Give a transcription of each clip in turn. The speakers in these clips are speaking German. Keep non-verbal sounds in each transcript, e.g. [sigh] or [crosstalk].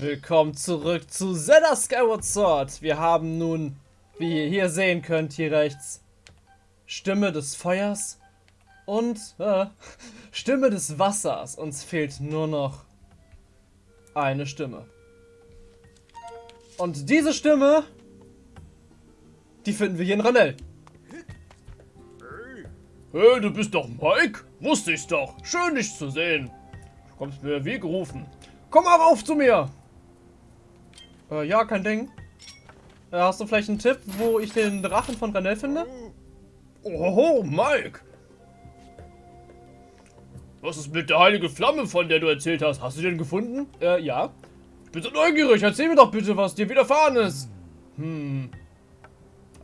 Willkommen zurück zu Zelda Skyward Sword. Wir haben nun, wie ihr hier sehen könnt, hier rechts, Stimme des Feuers und äh, [laughs] Stimme des Wassers. Uns fehlt nur noch eine Stimme. Und diese Stimme, die finden wir hier in Ranell. Hey, du bist doch Mike? Wusste ich's doch. Schön, dich zu sehen. Du kommst mir wie gerufen. Komm mal rauf zu mir. Äh, ja, kein Ding. Äh, hast du vielleicht einen Tipp, wo ich den Drachen von Ranell finde? Oho, Mike. Was ist mit der heiligen Flamme, von der du erzählt hast? Hast du den gefunden? Äh, ja. Ich bin so neugierig. Erzähl mir doch bitte, was dir widerfahren ist. Hm.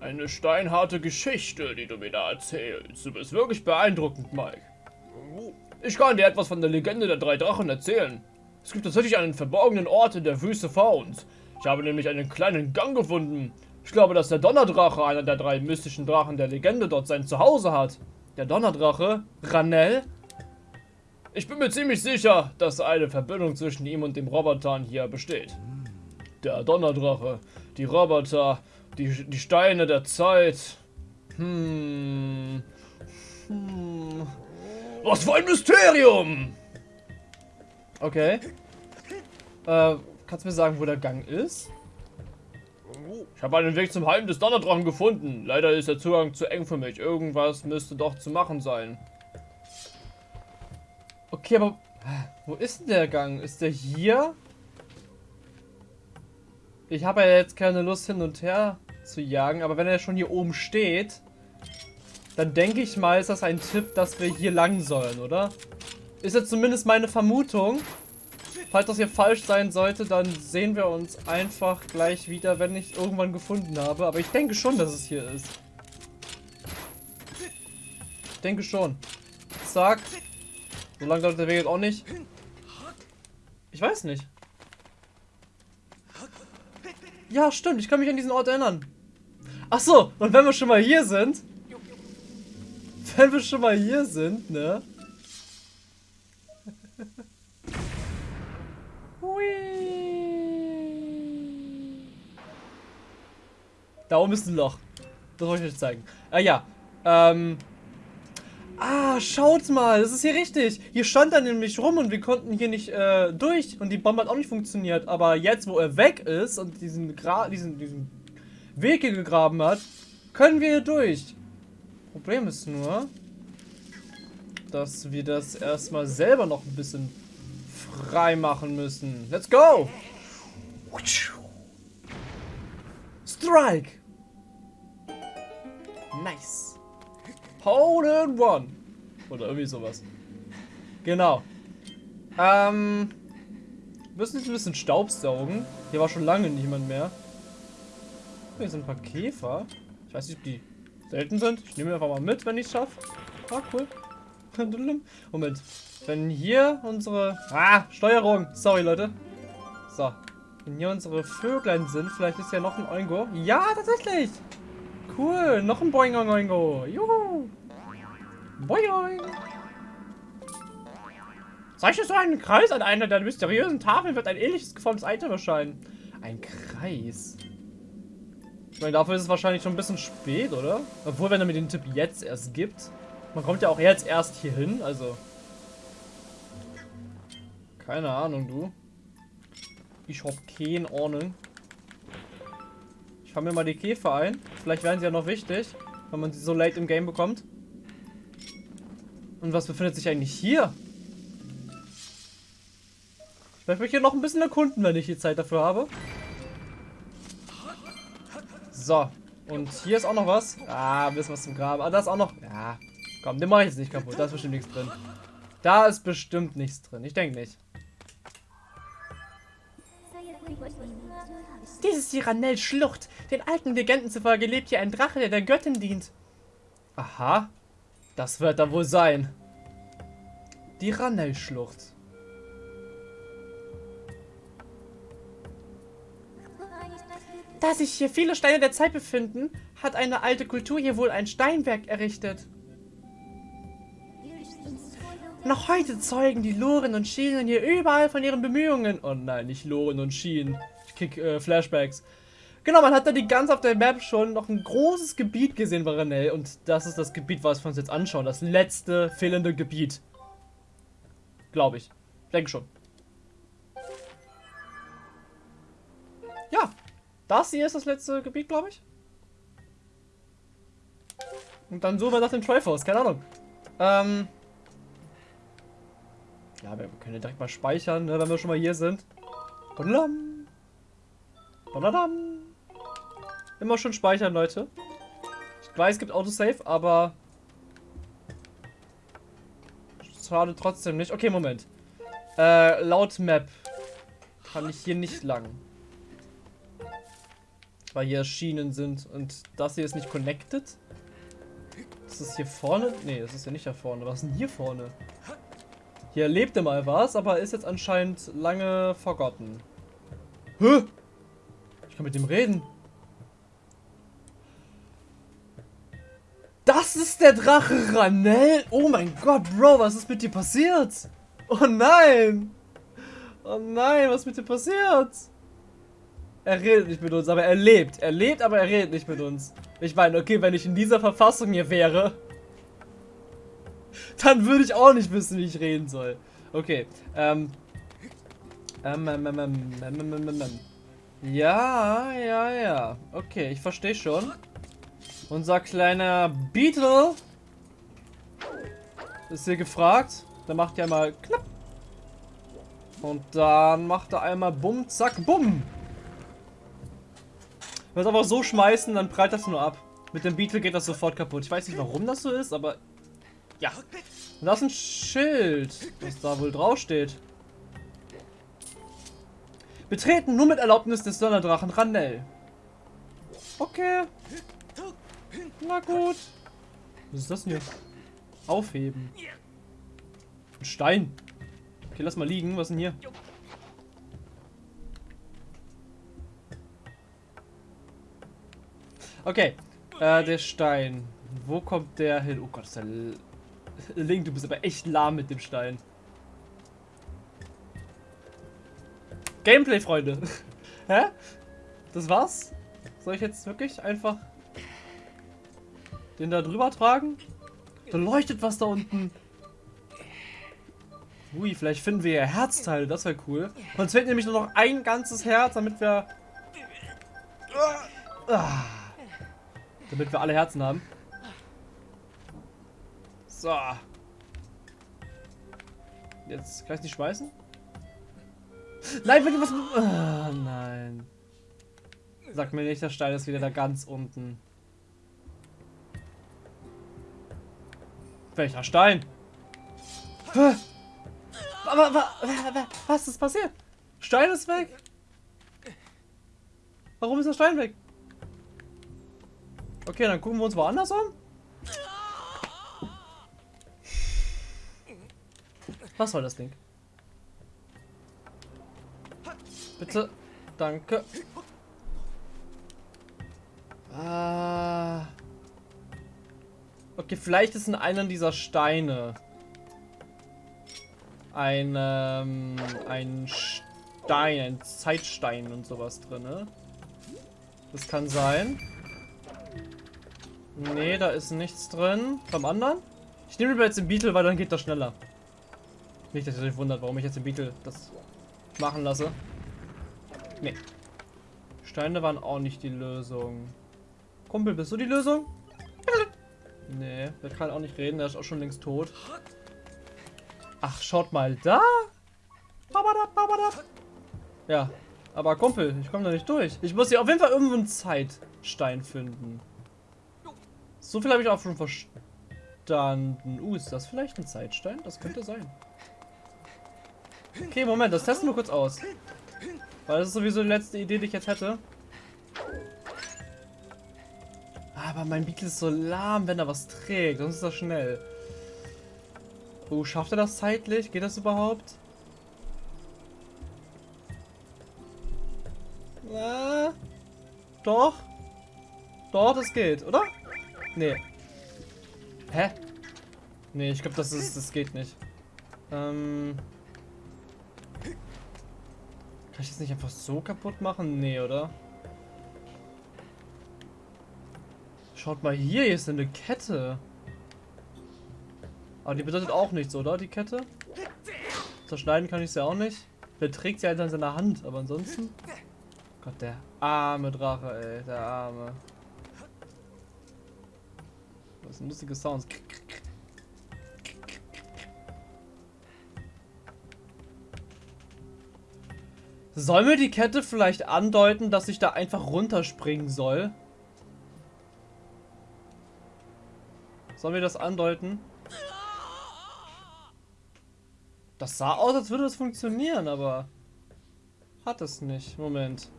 Eine steinharte Geschichte, die du mir da erzählst. Du bist wirklich beeindruckend, Mike. Ich kann dir etwas von der Legende der drei Drachen erzählen. Es gibt tatsächlich einen verborgenen Ort in der Wüste Fauns. Ich habe nämlich einen kleinen Gang gefunden. Ich glaube, dass der Donnerdrache, einer der drei mystischen Drachen der Legende, dort sein Zuhause hat. Der Donnerdrache? Ranell? Ich bin mir ziemlich sicher, dass eine Verbindung zwischen ihm und dem Robotern hier besteht. Der Donnerdrache, die Roboter, die, die Steine der Zeit. Hm. Hm. Was für ein Mysterium! Okay. Äh, kannst du mir sagen, wo der Gang ist? Ich habe einen Weg zum Heim des Donnerdrachen gefunden. Leider ist der Zugang zu eng für mich. Irgendwas müsste doch zu machen sein. Okay, aber wo ist denn der Gang? Ist der hier? Ich habe ja jetzt keine Lust hin und her zu jagen, aber wenn er schon hier oben steht, dann denke ich mal, ist das ein Tipp, dass wir hier lang sollen, oder? Ist jetzt zumindest meine Vermutung. Falls das hier falsch sein sollte, dann sehen wir uns einfach gleich wieder, wenn ich irgendwann gefunden habe. Aber ich denke schon, dass es hier ist. Ich denke schon. Zack. So lange dauert der Weg jetzt auch nicht. Ich weiß nicht. Ja, stimmt. Ich kann mich an diesen Ort erinnern. Ach so. Und wenn wir schon mal hier sind. Wenn wir schon mal hier sind, ne? Da oben ist ein Loch. Das wollte ich euch zeigen. Ah ja. Ähm. Ah, schaut mal, das ist hier richtig. Hier stand er nämlich rum und wir konnten hier nicht äh, durch und die Bombe hat auch nicht funktioniert. Aber jetzt, wo er weg ist und diesen, Gra diesen, diesen Weg hier gegraben hat, können wir hier durch. Problem ist nur, dass wir das erstmal selber noch ein bisschen frei machen müssen. Let's go! Strike! Nice. Hole in One. Oder irgendwie sowas. Genau. Ähm. Müssen jetzt ein bisschen Staub saugen. Hier war schon lange niemand mehr. Hier sind ein paar Käfer. Ich weiß nicht, ob die selten sind. Ich nehme einfach mal mit, wenn ich es schaffe. Ah, cool. [laughs] Moment. Wenn hier unsere... Ah, Steuerung. Sorry, Leute. So. Wenn hier unsere Vöglein sind, vielleicht ist ja noch ein Oingo. Ja, tatsächlich. Cool, noch ein Boing Oingo. Juhu. Boing. Zeichne so einen Kreis an einer der mysteriösen Tafeln wird ein ähnliches geformtes Item erscheinen. Ein Kreis. Ich meine, dafür ist es wahrscheinlich schon ein bisschen spät, oder? Obwohl, wenn er mir den Tipp jetzt erst gibt. Man kommt ja auch jetzt erst hier hin, also. Keine Ahnung, du. Ich hab keine Ahnung. Ich fahre mir mal die Käfer ein. Vielleicht werden sie ja noch wichtig, wenn man sie so late im Game bekommt. Und was befindet sich eigentlich hier? Ich möchte mich hier noch ein bisschen erkunden, wenn ich die Zeit dafür habe. So. Und hier ist auch noch was. Ah, ein bisschen was zum Graben. Ah, da ist auch noch... Ja, komm, den mache ich jetzt nicht kaputt. Da ist bestimmt nichts drin. Da ist bestimmt nichts drin. Ich denke nicht. Dies ist die Ranell-Schlucht. Den alten Legenden zufolge lebt hier ein Drache, der der Göttin dient. Aha. Das wird da wohl sein. Die Ranell-Schlucht. Da sich hier viele Steine der Zeit befinden, hat eine alte Kultur hier wohl ein Steinwerk errichtet. Noch heute zeugen die Loren und Schienen hier überall von ihren Bemühungen. Oh nein, nicht Loren und Schienen. Krieg äh, Flashbacks. Genau, man hat da die ganz auf der Map schon noch ein großes Gebiet gesehen bei Renell. Und das ist das Gebiet, was wir uns jetzt anschauen. Das letzte fehlende Gebiet. Glaube ich. Denke schon. Ja, das hier ist das letzte Gebiet, glaube ich. Und dann suchen wir nach dem Triforce, keine Ahnung. Ähm. Ja, wir können ja direkt mal speichern, ne, wenn wir schon mal hier sind. Badadam. Badadam. Immer schon speichern, Leute. Ich weiß, es gibt Autosave, aber... Schade trotzdem nicht. Okay, Moment. Äh, laut Map kann ich hier nicht lang. Weil hier Schienen sind und das hier ist nicht connected. Ist das hier vorne? Ne, das ist ja nicht da vorne. Was ist denn hier vorne? Hier lebte mal was, aber ist jetzt anscheinend lange vergotten. Hä? Ich kann mit dem reden. Das ist der Drache Ranell. Oh mein Gott, Bro, was ist mit dir passiert? Oh nein. Oh nein, was ist mit dir passiert? Er redet nicht mit uns, aber er lebt. Er lebt, aber er redet nicht mit uns. Ich meine, okay, wenn ich in dieser Verfassung hier wäre, dann würde ich auch nicht wissen, wie ich reden soll. Okay, ähm. Ähm, ähm, ähm, ähm, ähm, ähm, ähm. Ja, ja, ja. Okay, ich verstehe schon. Unser kleiner Beetle ist hier gefragt. Der macht ja mal knapp. Und dann macht er einmal bumm, zack, bumm. Wenn wir es einfach so schmeißen, dann prallt das nur ab. Mit dem Beetle geht das sofort kaputt. Ich weiß nicht, warum das so ist, aber... Ja. Und das ist ein Schild, was da wohl draufsteht. Betreten nur mit Erlaubnis des Donnerdrachen Ranell. Okay. Na gut. Was ist das denn hier? Aufheben. Ein Stein. Okay, lass mal liegen. Was ist denn hier? Okay. Äh, der Stein. Wo kommt der hin? Oh Gott, ist der... L [laughs] Link, du bist aber echt lahm mit dem Stein. Gameplay, Freunde. [laughs] Hä? Das war's? Soll ich jetzt wirklich einfach den da drüber tragen? Da leuchtet was da unten. Ui, vielleicht finden wir ja Herzteile, das wäre cool. Uns fehlt nämlich nur noch ein ganzes Herz, damit wir... Ah. Damit wir alle Herzen haben. So. Jetzt kann ich nicht schmeißen? Nein, wenn was... Oh, nein. Sag mir nicht, der Stein ist wieder da ganz unten. Welcher Stein? Aber, was ist passiert? Stein ist weg. Warum ist der Stein weg? Okay, dann gucken wir uns woanders um. Was soll das Ding? Bitte. Danke. Ah. Okay, vielleicht ist in einem dieser Steine ein, ähm, ein Stein, ein Zeitstein und sowas drin, ne? Das kann sein. Nee, da ist nichts drin. Beim anderen? Ich nehme lieber jetzt den Beetle, weil dann geht das schneller. Nicht, dass ihr euch wundert, warum ich jetzt den Beetle das machen lasse. Steine waren auch nicht die Lösung. Kumpel, bist du die Lösung? [laughs] Nee, der kann auch nicht reden, der ist auch schon längst tot. Ach, schaut mal da. Ja, aber Kumpel, ich komme da nicht durch. Ich muss hier auf jeden Fall irgendwo einen Zeitstein finden. So viel habe ich auch schon verstanden. Uh, ist das vielleicht ein Zeitstein? Das könnte sein. Okay, Moment, das testen wir kurz aus. Weil das ist sowieso die letzte Idee, die ich jetzt hätte. Aber mein Beetle ist so lahm, wenn er was trägt. Sonst ist er schnell. Oh, schafft er das zeitlich? Geht das überhaupt? Na, doch. Doch, das geht, oder? Nee. Hä? Nee, ich glaube, das ist, das geht nicht. Ähm. Kann ich das nicht einfach so kaputt machen? Nee, oder? Schaut mal hier, hier ist eine Kette. Aber die bedeutet auch nichts, oder? Die Kette? Zerschneiden kann ich sie auch nicht. Der trägt sie halt an seiner Hand, aber ansonsten. Gott, der arme Drache, ey. Der arme. Das sind lustige Sounds. Soll mir die Kette vielleicht andeuten, dass ich da einfach runterspringen soll? Soll mir das andeuten? Das sah aus, als würde das funktionieren, aber hat es nicht. Moment.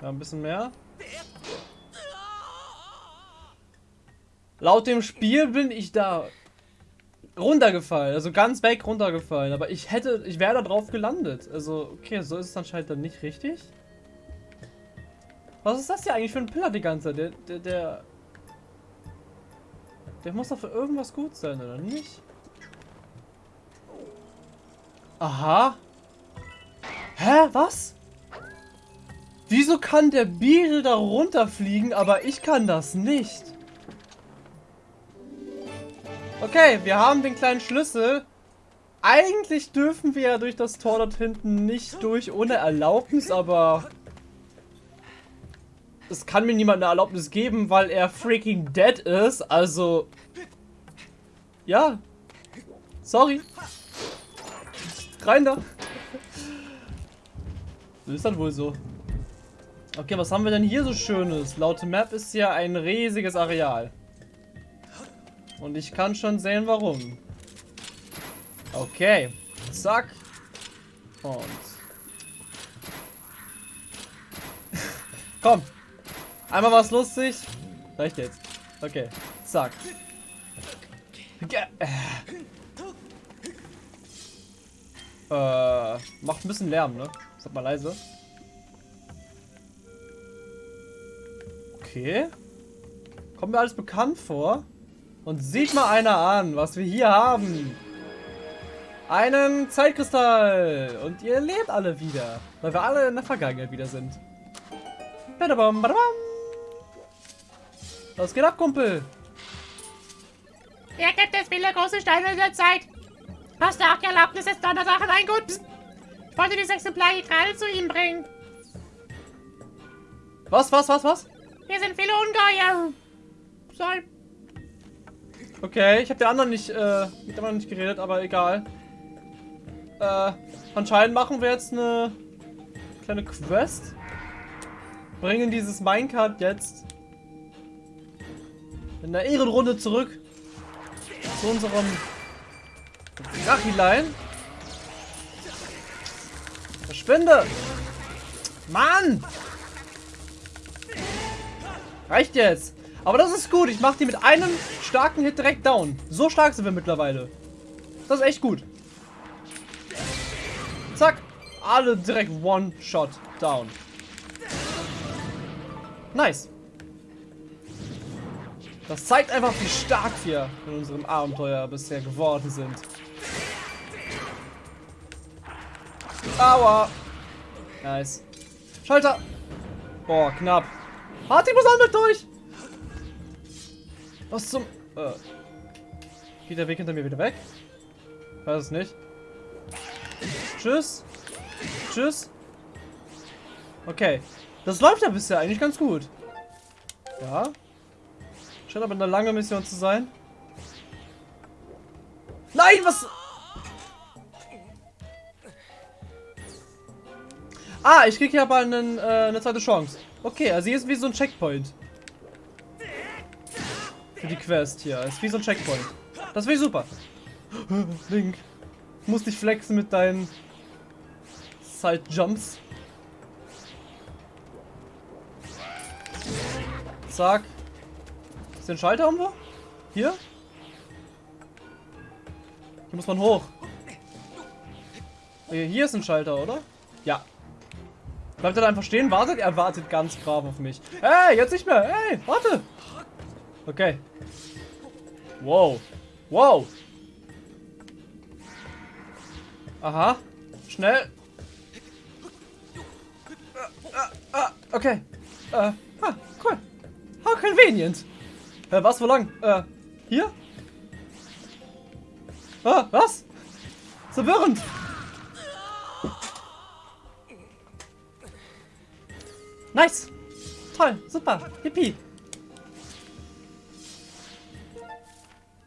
Ja, ein bisschen mehr. Laut dem Spiel bin ich da runtergefallen, also ganz weg runtergefallen, aber ich hätte, ich wäre da drauf gelandet. Also, okay, so ist es anscheinend dann nicht richtig. Was ist das hier eigentlich für ein Pillar die ganze Zeit? Der, der, der, der muss doch für irgendwas gut sein, oder nicht? Aha. Hä, was? Wieso kann der Beetle da runterfliegen, aber ich kann das nicht? Okay, wir haben den kleinen Schlüssel. Eigentlich dürfen wir ja durch das Tor dort hinten nicht durch ohne Erlaubnis, aber... Es kann mir niemand eine Erlaubnis geben, weil er freaking dead ist, also... Ja. Sorry. Rein da. Das ist dann wohl so. Okay, was haben wir denn hier so Schönes? Laut Map ist hier ein riesiges Areal. Und ich kann schon sehen, warum. Okay. Zack. Und. [laughs] Komm. Einmal was lustig. Reicht jetzt. Okay. Zack. Äh, macht ein bisschen Lärm, ne? Sag mal leise. Okay. Kommt mir alles bekannt vor. Und sieht mal einer an, was wir hier haben. Einen Zeitkristall. Und ihr lebt alle wieder. Weil wir alle in der Vergangenheit wieder sind. Badabam, badabam. Was geht ab, Kumpel? Hier gibt es viele große Steine der Zeit. Hast du auch die Erlaubnis, jetzt Donnersachen ein? Gut. Ich wollte dieses Exemplar hier gerade zu ihm bringen. Was, was, was, was? Hier sind viele Ungeheuer. Soll Okay, ich habe der anderen nicht, äh, mit der anderen nicht geredet, aber egal. Äh, anscheinend machen wir jetzt eine kleine Quest. Bringen dieses Minecart jetzt in der Ehrenrunde zurück zu unserem Drachilein. Verschwinde! Mann! Reicht jetzt! Aber das ist gut. Ich mache die mit einem starken Hit direkt down. So stark sind wir mittlerweile. Das ist echt gut. Zack. Alle direkt One-Shot down. Nice. Das zeigt einfach, wie stark wir in unserem Abenteuer bisher geworden sind. Aua. Nice. Schalter. Boah, knapp. Hart, ich muss auch mit durch. Was zum... Äh. Geht der Weg hinter mir wieder weg? Weiß es nicht. Tschüss. Tschüss. Okay. Das läuft ja bisher eigentlich ganz gut. Ja. Scheint aber eine lange Mission zu sein. Nein, was... Ah, ich krieg hier aber einen, äh, eine zweite Chance. Okay, also hier ist wie so ein Checkpoint. Für die Quest hier. Ist wie so ein Checkpoint. Das wäre super. Link. Muss dich flexen mit deinen Side-Jumps. Zack. Ist der Schalter irgendwo? Hier? Hier muss man hoch. Hier ist ein Schalter, oder? Ja. Bleibt er da einfach stehen? Wartet? Er wartet ganz brav auf mich. Hey, jetzt nicht mehr. Hey, warte. Okay. Wow. Wow. Aha. Schnell. Okay. Äh, ah, cool. How convenient. Äh, was, wo lang? Äh, hier? Ah, was? Verwirrend. Nice. Toll, super. Hippie.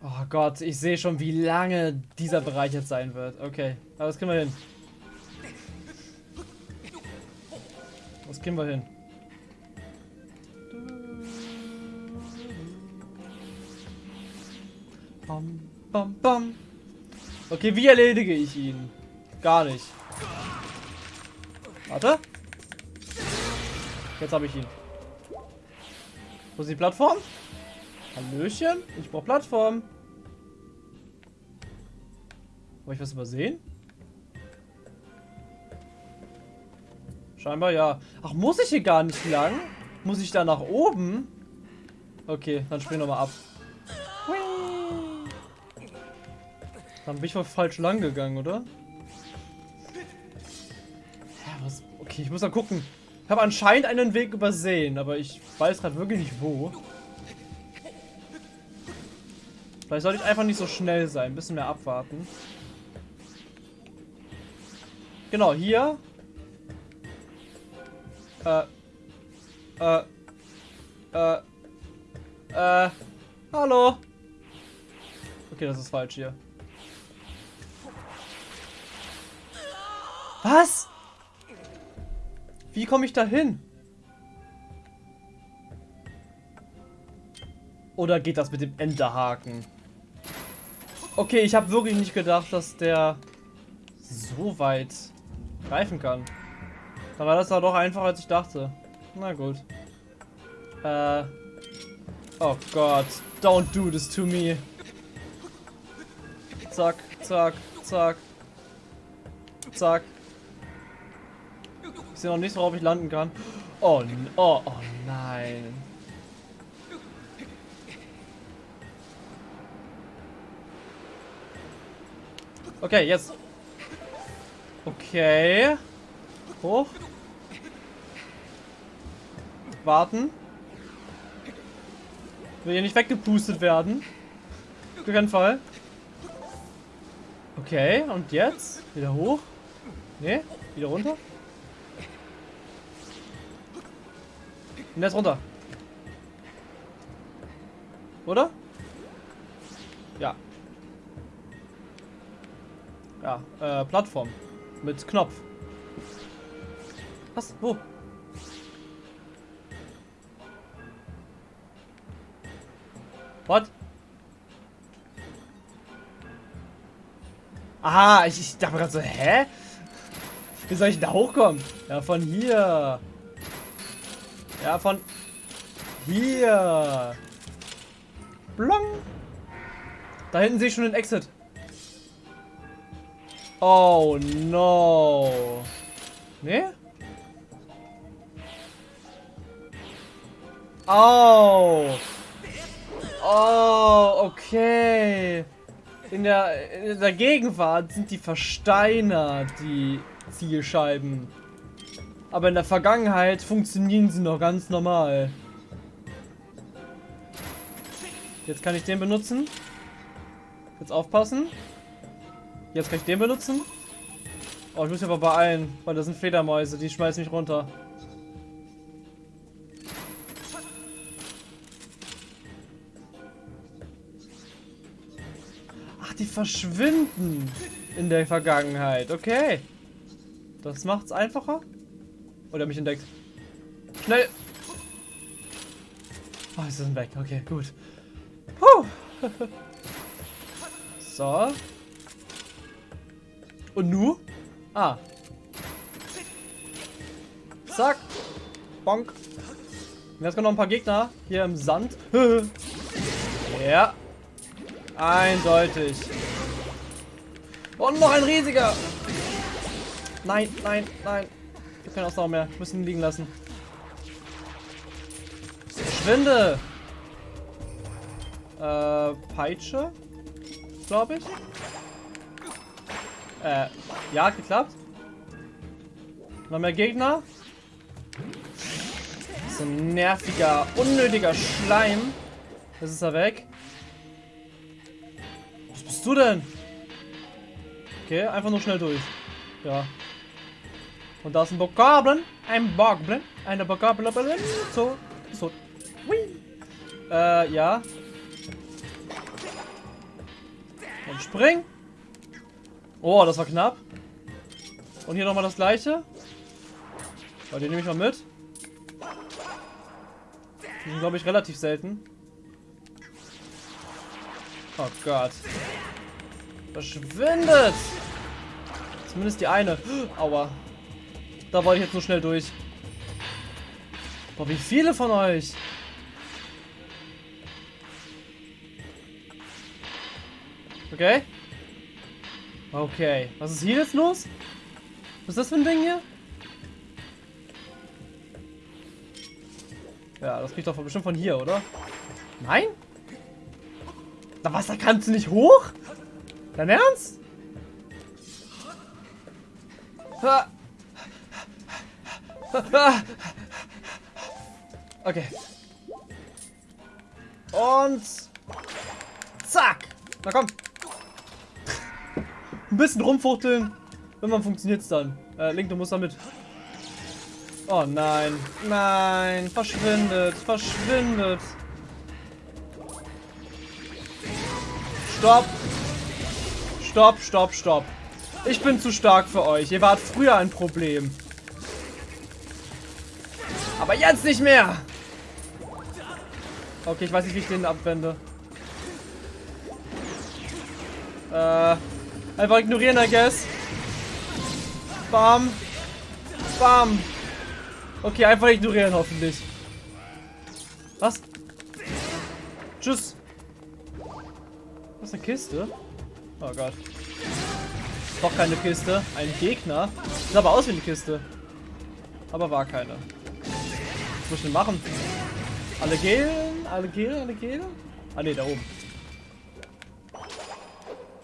Oh Gott, ich sehe schon, wie lange dieser Bereich jetzt sein wird. Okay, aber das kriegen wir hin. Das kriegen wir hin. Bam, bam, bam. Okay, wie erledige ich ihn? Gar nicht. Warte. Jetzt habe ich ihn. Wo ist die Plattform? Hallöchen? Ich brauche Plattform. Habe ich was übersehen? Scheinbar ja. Ach, muss ich hier gar nicht lang? Muss ich da nach oben? Okay, dann spring nochmal ab. Dann bin ich wohl falsch lang gegangen, oder? Ja, was? Okay, ich muss mal gucken. Ich habe anscheinend einen Weg übersehen, aber ich weiß gerade wirklich nicht wo. Vielleicht sollte ich einfach nicht so schnell sein. Ein bisschen mehr abwarten. Genau, hier. Äh. Äh. Äh. Äh. Hallo. Okay, das ist falsch hier. Was? Wie komme ich da hin? Oder geht das mit dem Enterhaken? Okay, ich habe wirklich nicht gedacht, dass der so weit greifen kann. Da war das doch einfacher, als ich dachte. Na gut. Äh. Oh Gott. Don't do this to me. Zack, zack, zack. Zack. Ich sehe noch nicht, worauf ich landen kann. Oh, oh, oh nein. Okay, jetzt. Okay. Hoch. Warten. Will hier nicht weggepustet werden. Auf keinen Fall. Okay, und jetzt? Wieder hoch? Ne? Wieder runter? Und jetzt runter. Oder? Ja. Ja, äh, Plattform. Mit Knopf. Was? Wo? What? Aha, ich, ich dachte gerade so, hä? Wie soll ich da hochkommen? Ja, von hier. Ja, von hier. Blong. Da hinten sehe ich schon den Exit. Oh no. Ne? Oh. Oh, okay. In der, in der Gegenwart sind die Versteiner die Zielscheiben. Aber in der Vergangenheit funktionieren sie noch ganz normal. Jetzt kann ich den benutzen. Jetzt aufpassen. Jetzt kann ich den benutzen. Oh, ich muss mich aber beeilen, weil das sind Fledermäuse, die schmeißen mich runter. Ach, die verschwinden in der Vergangenheit. Okay. Das macht's einfacher. Oder mich entdeckt. Schnell! Oh, sie sind weg. Okay, gut. Puh. [laughs] so. Und nu? Ah. Zack. Bonk. Jetzt kommen noch ein paar Gegner hier im Sand. [laughs] ja. Eindeutig. Und noch ein riesiger. Nein, nein, nein. Wir können Ausdauer mehr. Müssen ihn liegen lassen. Verschwinde! Äh, Peitsche. Glaube ich. Äh, ja, geklappt. Noch mehr Gegner. So ein nerviger, unnötiger Schleim. Jetzt ist er weg. Was bist du denn? Okay, einfach nur schnell durch. Ja. Und da ist ein Bokoblin. Ein Bokoblin. Eine Bokoblin. So. So. Hui. Äh, ja. Und spring. Oh, das war knapp. Und hier nochmal das gleiche. Weil den nehme ich mal mit. Die sind, glaube ich, relativ selten. Oh Gott. Verschwindet! Zumindest die eine. Aua. Da wollte ich jetzt nur schnell durch. Boah, wie viele von euch? Okay. Okay. Was ist hier jetzt los? Was ist das für ein Ding hier? Ja, das kriegt doch bestimmt von hier, oder? Nein? Na was, da kannst du nicht hoch? Dein Ernst? Okay. Und... Zack! Na komm! Ein bisschen rumfuchteln. Irgendwann funktioniert es dann. Äh, Link, du musst damit. Oh nein. Nein. Verschwindet. Verschwindet. Stopp. Stopp, stopp, stopp. Ich bin zu stark für euch. Ihr wart früher ein Problem. Aber jetzt nicht mehr. Okay, ich weiß nicht, wie ich den abwende. Äh, einfach ignorieren, I guess. Bam. Bam. Okay, einfach ignorieren, hoffentlich. Was? Tschüss. Was ist eine Kiste? Oh Gott. Doch keine Kiste. Ein Gegner. Sieht aber aus wie eine Kiste. Aber war keine. Was muss ich denn machen? Alle gehen? Alle gehen? Alle gehen? Ah ne, da oben.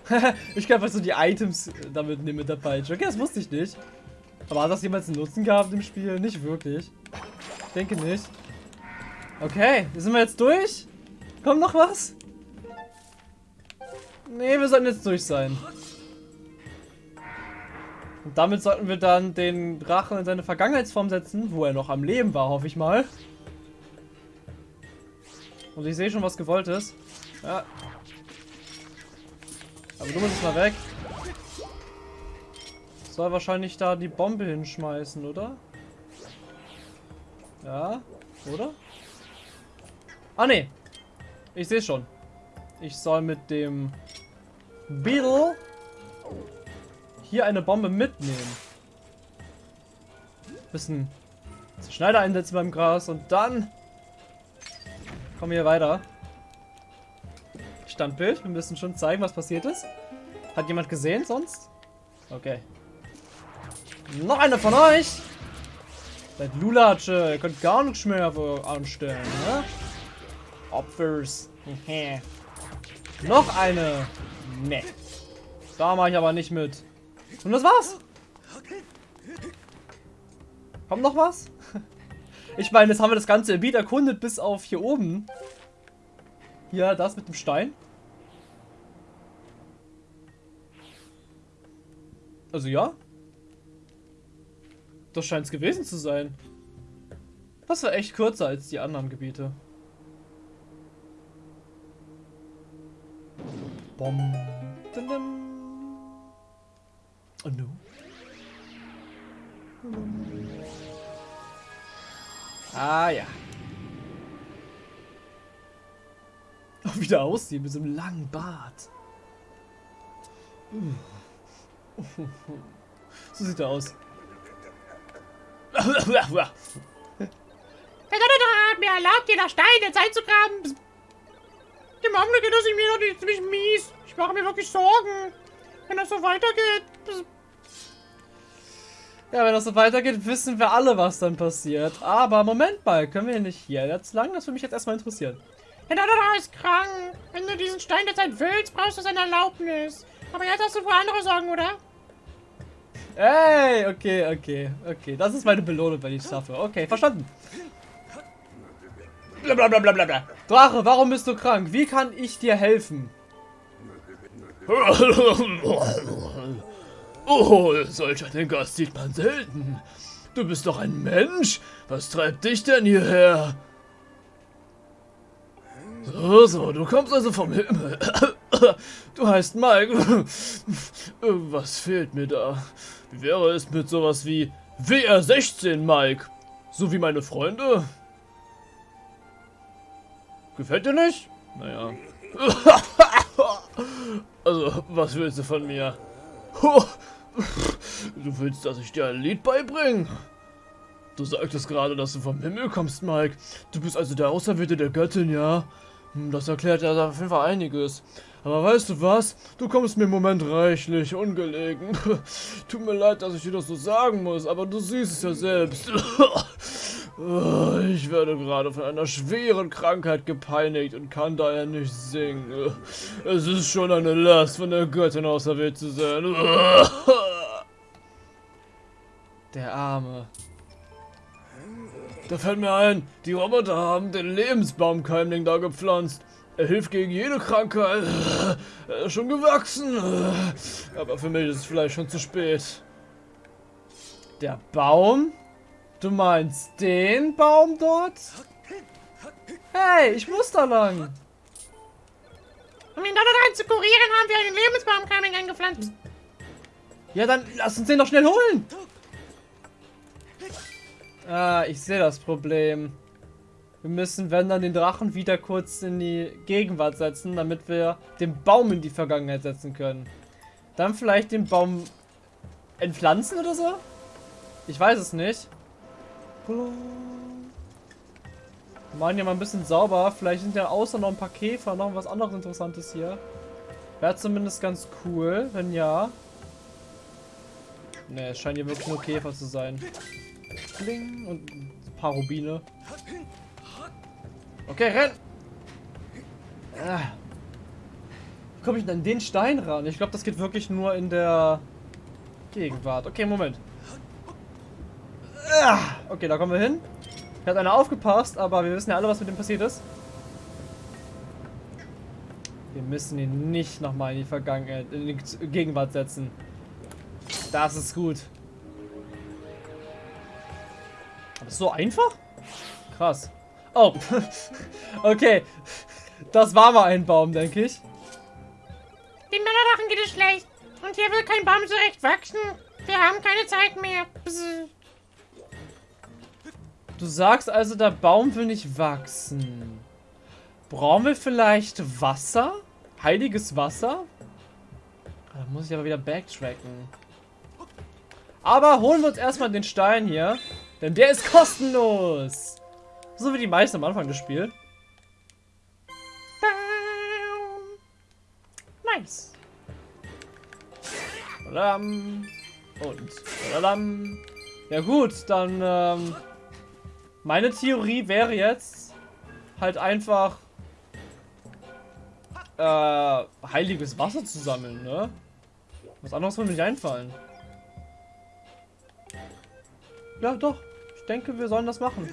[laughs] ich kann einfach so die Items damit nehmen mit der Peitsche. Okay, das wusste ich nicht. Aber hat das jemals einen Nutzen gehabt im Spiel? Nicht wirklich. Ich denke nicht. Okay, sind wir jetzt durch? Kommt noch was? Nee, wir sollten jetzt durch sein. Und damit sollten wir dann den Drachen in seine Vergangenheitsform setzen, wo er noch am Leben war, hoffe ich mal. Und ich sehe schon, was gewollt ist. Ja. Aber du musst mal weg. Soll wahrscheinlich da die Bombe hinschmeißen, oder? Ja, oder? Ah, ne. Ich sehe schon. Ich soll mit dem Beetle hier eine Bombe mitnehmen. Bisschen Schneider einsetzen beim Gras und dann kommen wir hier weiter. Standbild. Wir müssen schon zeigen, was passiert ist. Hat jemand gesehen sonst? Okay. Noch eine von euch! Seid Lulatsche, ihr könnt gar nichts mehr anstellen, ne? Opfers. [laughs] Noch eine. Ne. Da mache ich aber nicht mit. Und das war's. Kommt noch was? [laughs] Ich meine, jetzt haben wir das ganze Gebiet erkundet bis auf hier oben. Hier, das mit dem Stein. Also ja. Das scheint es gewesen zu sein. Das war echt kürzer als die anderen Gebiete. Bom. Oh no. Ah ja. Auch wieder aussehen mit so einem langen Bart. So sieht er aus. Der Donnerdrache hat mir erlaubt, jeder Stein jetzt einzugraben. Im Augenblick geht das mir noch ziemlich mies. Ich mache mir wirklich Sorgen, wenn das so weitergeht. Ja, wenn das so weitergeht, wissen wir alle, was dann passiert. Aber Moment mal, können wir nicht hier jetzt lang? Das würde mich jetzt erstmal interessieren. Der Donnerer ist krank. Wenn du diesen Stein der Zeit willst, brauchst du seine Erlaubnis. Aber jetzt hast du wohl andere Sorgen, oder? Ey, okay, okay, okay. Das ist meine Belohnung, wenn ich es schaffe. Okay, verstanden. Blablabla. Drache, warum bist du krank? Wie kann ich dir helfen? Oh, solch einen Gast sieht man selten. Du bist doch ein Mensch. Was treibt dich denn hierher? So, so, du kommst also vom Himmel. Du heißt Mike. Was fehlt mir da? Wie wäre es mit sowas wie WR16, Mike? So wie meine Freunde? Gefällt dir nicht? Naja. [laughs] Also, was willst du von mir? [laughs] Du willst, dass ich dir ein Lied beibringe? Du sagtest gerade, dass du vom Himmel kommst, Mike. Du bist also der Auserwählte der Göttin, ja? Hm, Das erklärt ja auf jeden Fall einiges. Aber weißt du was? Du kommst mir im Moment reichlich ungelegen. [laughs] Tut mir leid, dass ich dir das so sagen muss, aber du siehst es ja selbst. [laughs] Ich werde gerade von einer schweren Krankheit gepeinigt und kann daher nicht singen. Es ist schon eine Last, von der Göttin auserwählt zu sein. [laughs] Der Arme. Da fällt mir ein, die Roboter haben den Lebensbaumkeimling da gepflanzt. Er hilft gegen jede Krankheit. Er ist schon gewachsen. Aber für mich ist es vielleicht schon zu spät. Der Baum? Du meinst den Baum dort? Hey, ich muss da lang. Um den Donnerer zu kurieren, haben wir einen Lebensbaumkeimling eingepflanzt. Ja, dann lass uns den doch schnell holen. Ah, ich sehe das Problem. Wir müssen, wenn dann, den Drachen wieder kurz in die Gegenwart setzen, damit wir den Baum in die Vergangenheit setzen können. Dann vielleicht den Baum entpflanzen oder so? Ich weiß es nicht. Wir machen ja mal ein bisschen sauber. Vielleicht sind ja außer noch ein paar Käfer noch was anderes Interessantes hier. Wäre zumindest ganz cool, wenn ja. Ne, es scheinen hier wirklich nur Käfer zu sein. Kling und ein paar Rubine. Okay, renn! Ah. Wie komme ich denn an den Stein ran? Ich glaube, das geht wirklich nur in der Gegenwart. Okay, Moment. Ah. Okay, da kommen wir hin. Hier hat einer aufgepasst, aber wir wissen ja alle, was mit dem passiert ist. Wir müssen ihn nicht nochmal in die Vergangenheit, in die Gegenwart setzen. Das ist gut. Das so einfach? Krass. Oh. [laughs] okay. Das war mal ein Baum, denke ich. Dem Donnerdrachen geht es schlecht. Und hier will kein Baum zurecht wachsen. Wir haben keine Zeit mehr. Du sagst also, der Baum will nicht wachsen. Brauchen wir vielleicht Wasser? Heiliges Wasser? Ah, Da muss ich aber wieder backtracken. Aber holen wir uns erstmal den Stein hier. Denn der ist kostenlos. So wie die meisten am Anfang des Spiels. Nice. Und. Ja gut, dann ähm, meine Theorie wäre jetzt halt einfach äh, heiliges Wasser zu sammeln, ne? Was anderes würde mir nicht einfallen. Ja, doch. Denke, wir sollen das machen.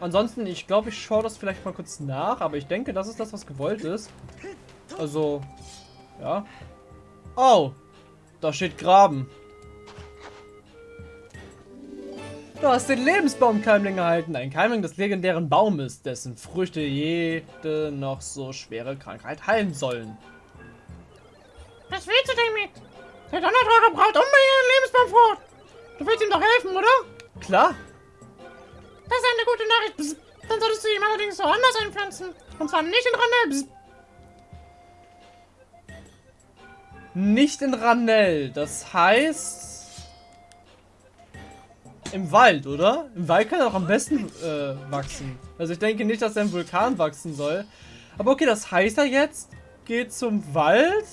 Ansonsten, ich glaube, ich schaue das vielleicht mal kurz nach, aber ich denke, das ist das, was gewollt ist. Also, ja. Oh, da steht Graben. Du hast den Lebensbaumkeimling erhalten. Ein Keimling des legendären Baumes, dessen Früchte jede noch so schwere Krankheit heilen sollen. Der Donnerdrache braucht unbedingt einen Lebensbaumfrucht. Du willst ihm doch helfen, oder? Klar. Das ist eine gute Nachricht. Bzz. Dann solltest du ihm allerdings woanders einpflanzen. Und zwar nicht in Randell. Bzz. Nicht in Ranell. Das heißt... Im Wald, oder? Im Wald kann er auch am besten äh, wachsen. Also ich denke nicht, dass er im Vulkan wachsen soll. Aber okay, das heißt er jetzt, geht zum Wald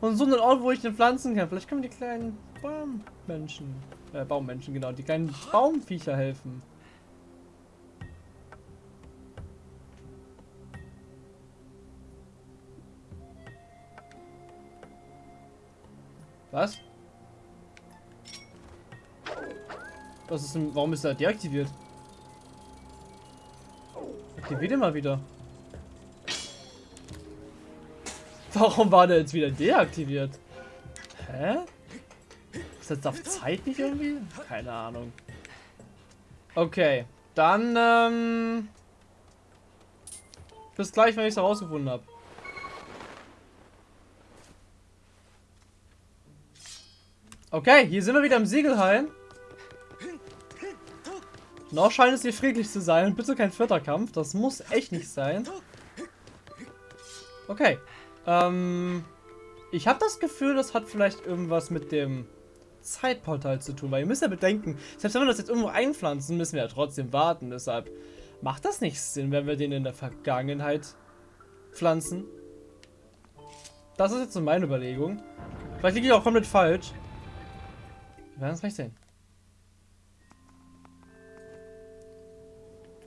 und so einen Ort, wo ich den pflanzen kann. Vielleicht können wir die kleinen Baummenschen, äh, Baummenschen, genau, die kleinen Baumviecher helfen. Was? Was ist denn, warum ist er deaktiviert? Aktiviert ihn mal wieder. [laughs] Warum war der jetzt wieder deaktiviert? Hä? Ist jetzt auf Zeit nicht irgendwie? Keine Ahnung. Okay, dann ähm, bis gleich, wenn ich es herausgefunden habe. Okay, hier sind wir wieder im Siegelhain. Noch scheint es hier friedlich zu sein. Bitte kein vierter Kampf. Das muss echt nicht sein. Okay. Ähm, ich habe das Gefühl, das hat vielleicht irgendwas mit dem Zeitportal zu tun. Weil ihr müsst ja bedenken, selbst wenn wir das jetzt irgendwo einpflanzen, müssen wir ja trotzdem warten. Deshalb macht das nicht Sinn, wenn wir den in der Vergangenheit pflanzen. Das ist jetzt so meine Überlegung. Vielleicht liege ich auch komplett falsch. Wir werden es gleich sehen.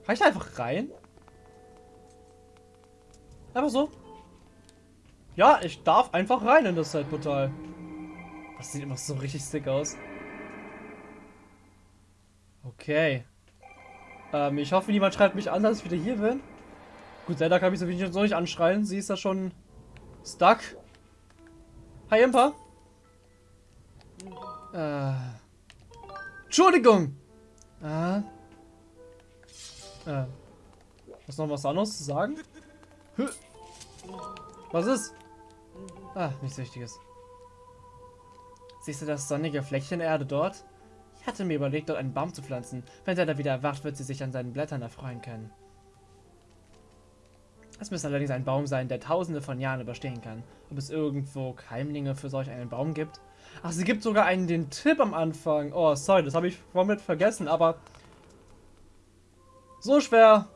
Kann ich da einfach rein? Einfach so. Ja, ich darf einfach rein in das Zeitportal. Das sieht immer so richtig sick aus. Okay. Ähm, ich hoffe, niemand schreibt mich an, dass ich wieder hier bin. Gut, Zelda kann mich so wenig nicht anschreien. Sie ist da schon stuck. Hi, Impa. Äh. Entschuldigung! Äh. Äh. Hast du noch was anderes zu sagen? Was ist? Ah, nichts Wichtiges. Siehst du das sonnige Fleckchen Erde dort? Ich hatte mir überlegt, dort einen Baum zu pflanzen. Wenn er da wieder erwacht, wird sie sich an seinen Blättern erfreuen können. Es müsste allerdings ein Baum sein, der tausende von Jahren überstehen kann. Ob es irgendwo Keimlinge für solch einen Baum gibt? Ach, sie gibt sogar einen den Tipp am Anfang. Oh, sorry, das habe ich komplett vergessen, aber so schwer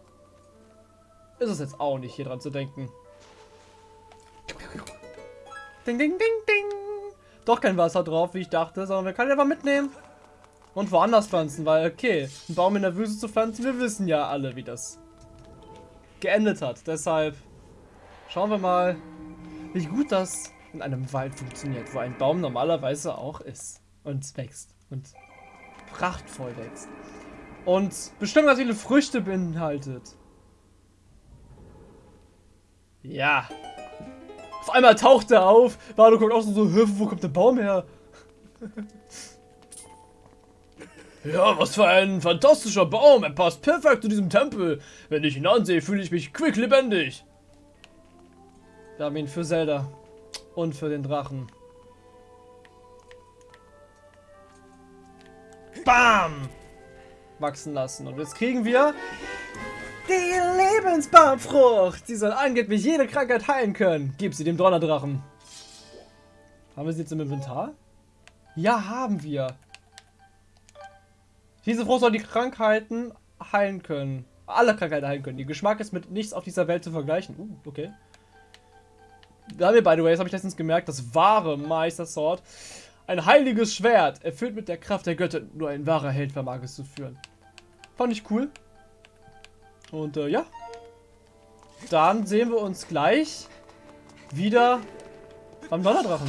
ist es jetzt auch nicht, hier dran zu denken. Ding, ding, ding, ding. Doch kein Wasser drauf, wie ich dachte, sondern wir können einfach mitnehmen. Und woanders pflanzen, weil, okay, einen Baum in der Wüste zu pflanzen, wir wissen ja alle, wie das geendet hat. Deshalb schauen wir mal, wie gut das in einem Wald funktioniert, wo ein Baum normalerweise auch ist und wächst und prachtvoll wächst. Und bestimmt ganz viele Früchte beinhaltet. Ja. Auf einmal taucht er auf. Vado guckt auch so, wo kommt der Baum her? [laughs] Ja, was für ein fantastischer Baum. Er passt perfekt zu diesem Tempel. Wenn ich ihn ansehe, fühle ich mich quick lebendig. Wir haben ihn für Zelda. Und für den Drachen. Bam! wachsen lassen. Und jetzt kriegen wir Lebensbaumfrucht. Sie soll angeblich jede Krankheit heilen können. Gib sie dem Donnerdrachen. Haben wir sie jetzt im Inventar? Ja, haben wir. Diese Frucht soll die Krankheiten heilen können. Alle Krankheiten heilen können. Ihr Geschmack ist mit nichts auf dieser Welt zu vergleichen. Uh, okay. Da haben wir, by the way, das habe ich letztens gemerkt, das wahre Meister Sword ein heiliges Schwert, erfüllt mit der Kraft der Götter. Nur ein wahrer Held vermag es zu führen. Fand ich cool. Und äh, ja. Dann sehen wir uns gleich wieder beim Donnerdrachen.